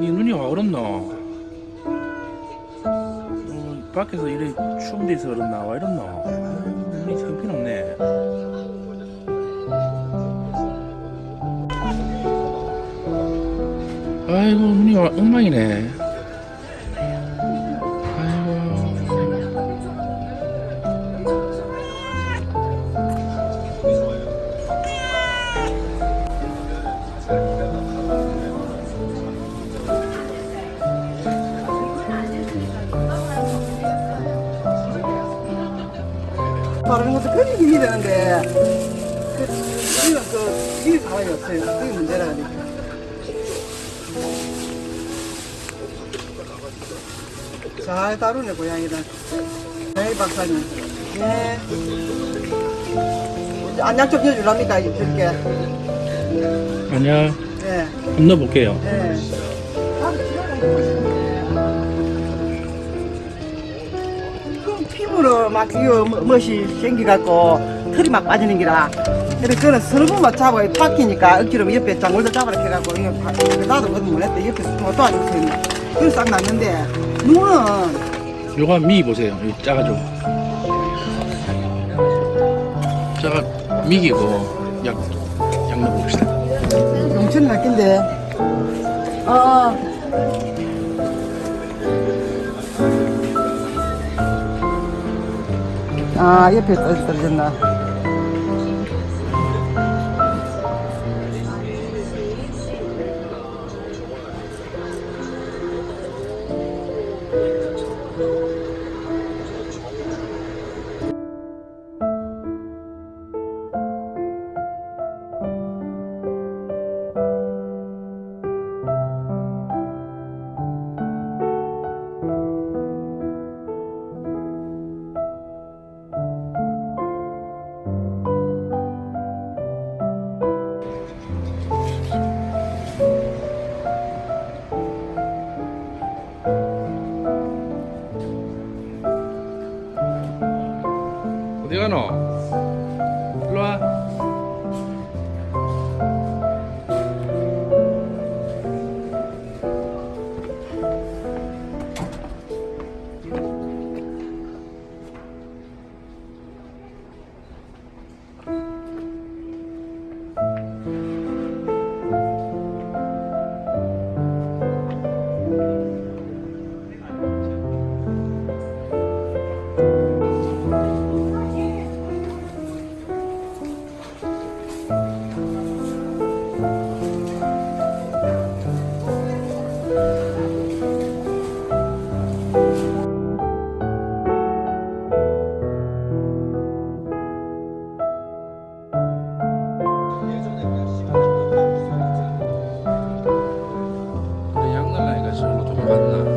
네 눈이 와 얼었나? 어, 음, 밖에서 이래 추운 데서 얼었나? 와 이랬나? 눈이 형편없네 아이고 눈이 와 엉망이네 바르는 것도 편히 힘이 되는데 그, 우리는 그 힘이 가만히 없어요. 그게 문제라니까. 잘 다루네 고양이를. 네 박사님. 네. 안녕 좀 해줄랍니까 이렇게. 아니야 네. 넣어볼게요 네. 그 피부로 막 이거 뭐- 멋이 생겨갖고 털이 막 빠지는 기라. 그래 그는 서너 번만 잡아 팍히니까 억지로 옆에 장골들 잡아라 해갖고 이거 파- 나도 그것도 못했대 옆에 뭐 도와주세요. 그래 싹 났는데 눈은 요거 미기 보세요 이 작아져 작아 미기고 약, 약 넣어봅시다 용천 났긴데. 어. 아 옆에 떨- 어디 가노? 일로와 完了。